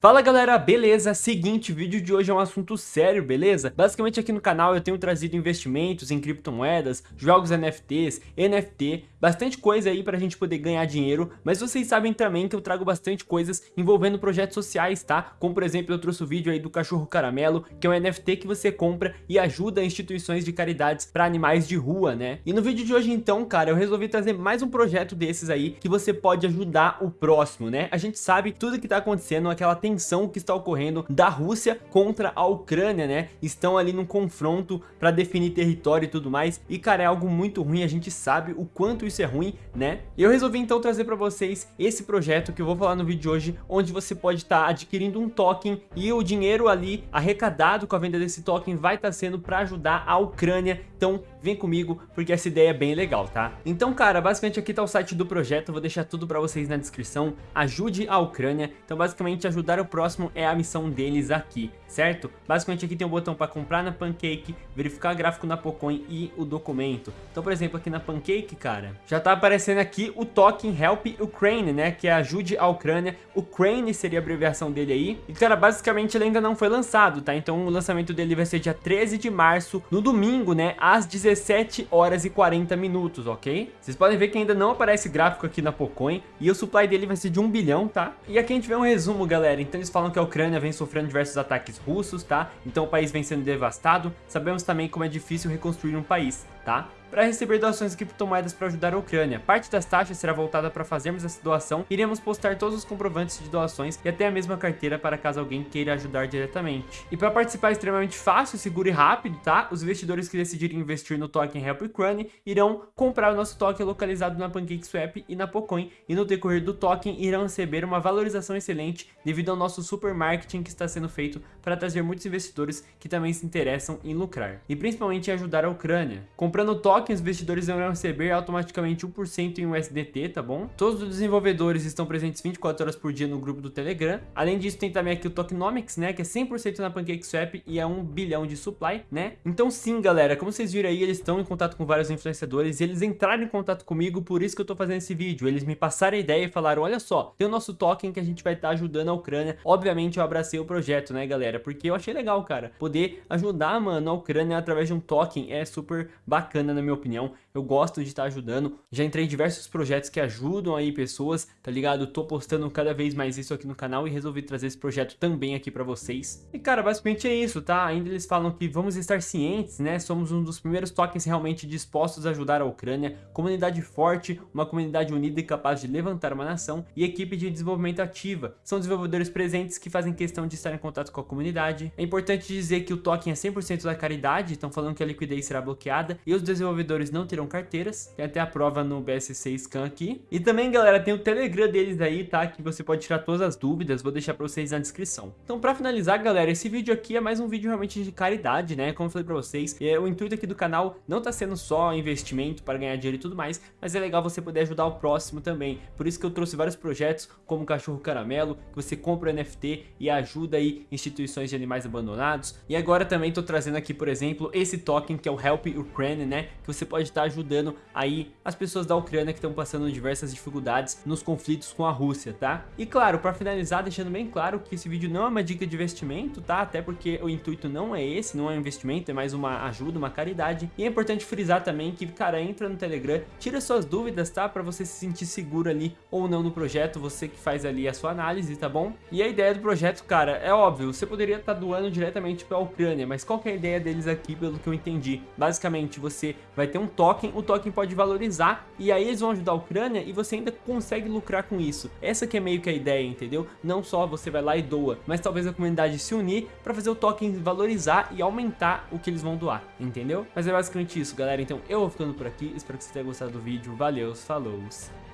Fala galera, beleza? Seguinte, o vídeo de hoje é um assunto sério, beleza? Basicamente aqui no canal eu tenho trazido investimentos em criptomoedas, jogos NFTs, NFT, bastante coisa aí pra gente poder ganhar dinheiro, mas vocês sabem também que eu trago bastante coisas envolvendo projetos sociais, tá? Como por exemplo eu trouxe o vídeo aí do cachorro caramelo, que é um NFT que você compra e ajuda instituições de caridades para animais de rua, né? E no vídeo de hoje então, cara, eu resolvi trazer mais um projeto desses aí que você pode ajudar o próximo, né? A gente sabe tudo que tá acontecendo, aquela tensão que está ocorrendo da Rússia contra a Ucrânia, né? Estão ali num confronto para definir território e tudo mais. E, cara, é algo muito ruim, a gente sabe o quanto isso é ruim, né? Eu resolvi então trazer para vocês esse projeto que eu vou falar no vídeo de hoje, onde você pode estar tá adquirindo um token e o dinheiro ali arrecadado com a venda desse token vai estar tá sendo para ajudar a Ucrânia. Então, vem comigo, porque essa ideia é bem legal, tá? Então, cara, basicamente aqui tá o site do projeto, vou deixar tudo para vocês na descrição. Ajude a Ucrânia. Então, basicamente, ajudar o próximo é a missão deles aqui, certo? Basicamente aqui tem um botão para comprar na Pancake, verificar gráfico na Pocoin e o documento. Então, por exemplo, aqui na Pancake, cara, já tá aparecendo aqui o token Help Ukraine, né? Que é ajude a Ucrânia. Ukraine seria a abreviação dele aí. E, cara, basicamente ele ainda não foi lançado, tá? Então o lançamento dele vai ser dia 13 de março, no domingo, né? Às 17 horas e 40 minutos, ok? Vocês podem ver que ainda não aparece gráfico aqui na Pocoin. E o supply dele vai ser de 1 bilhão, tá? E aqui a gente vê um resumo, galera. Então eles falam que a Ucrânia vem sofrendo diversos ataques russos, tá? Então o país vem sendo devastado. Sabemos também como é difícil reconstruir um país, tá? para receber doações de criptomoedas para ajudar a Ucrânia. Parte das taxas será voltada para fazermos essa doação. Iremos postar todos os comprovantes de doações e até a mesma carteira para caso alguém queira ajudar diretamente. E para participar é extremamente fácil, seguro e rápido, tá? Os investidores que decidirem investir no token Help Ukraine irão comprar o nosso token localizado na PancakeSwap e na Pocoin e no decorrer do token irão receber uma valorização excelente devido ao nosso super marketing que está sendo feito para trazer muitos investidores que também se interessam em lucrar. E principalmente em ajudar a Ucrânia. Comprando o token tokens, os investidores irão receber automaticamente 1% em USDT, tá bom? Todos os desenvolvedores estão presentes 24 horas por dia no grupo do Telegram. Além disso, tem também aqui o Tokenomics, né? Que é 100% na PancakeSwap e é 1 bilhão de supply, né? Então sim, galera, como vocês viram aí, eles estão em contato com vários influenciadores e eles entraram em contato comigo, por isso que eu tô fazendo esse vídeo. Eles me passaram a ideia e falaram, olha só, tem o nosso token que a gente vai estar tá ajudando a Ucrânia. Obviamente eu abracei o projeto, né, galera? Porque eu achei legal, cara. Poder ajudar, mano, a Ucrânia através de um token é super bacana, na minha opinião. Eu gosto de estar ajudando. Já entrei em diversos projetos que ajudam aí pessoas, tá ligado? tô postando cada vez mais isso aqui no canal e resolvi trazer esse projeto também aqui pra vocês. E cara, basicamente é isso, tá? Ainda eles falam que vamos estar cientes, né? Somos um dos primeiros tokens realmente dispostos a ajudar a Ucrânia. Comunidade forte, uma comunidade unida e capaz de levantar uma nação e equipe de desenvolvimento ativa. São desenvolvedores presentes que fazem questão de estar em contato com a comunidade. É importante dizer que o token é 100% da caridade, estão falando que a liquidez será bloqueada e os desenvolvedores não terão carteiras. Tem até a prova no BSC Scan aqui. E também, galera, tem o Telegram deles aí, tá? Que você pode tirar todas as dúvidas. Vou deixar pra vocês na descrição. Então, pra finalizar, galera, esse vídeo aqui é mais um vídeo realmente de caridade, né? Como eu falei pra vocês, é, o intuito aqui do canal não tá sendo só investimento para ganhar dinheiro e tudo mais, mas é legal você poder ajudar o próximo também. Por isso que eu trouxe vários projetos, como o Cachorro Caramelo, que você compra o NFT e ajuda aí instituições de animais abandonados. E agora também tô trazendo aqui, por exemplo, esse token que é o Help Ukraine, né? Que você pode estar ajudando aí as pessoas da Ucrânia que estão passando diversas dificuldades nos conflitos com a Rússia, tá? E claro, para finalizar, deixando bem claro que esse vídeo não é uma dica de investimento, tá? Até porque o intuito não é esse, não é um investimento, é mais uma ajuda, uma caridade. E é importante frisar também que, cara, entra no Telegram, tira suas dúvidas, tá? Para você se sentir seguro ali ou não no projeto, você que faz ali a sua análise, tá bom? E a ideia do projeto, cara, é óbvio, você poderia estar tá doando diretamente para a Ucrânia, mas qual é a ideia deles aqui, pelo que eu entendi? Basicamente, você vai ter um token, o token pode valorizar e aí eles vão ajudar a Ucrânia e você ainda consegue lucrar com isso. Essa que é meio que a ideia, entendeu? Não só você vai lá e doa, mas talvez a comunidade se unir para fazer o token valorizar e aumentar o que eles vão doar, entendeu? Mas é basicamente isso, galera. Então eu vou ficando por aqui, espero que você tenha gostado do vídeo. Valeu, falou,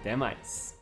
até mais.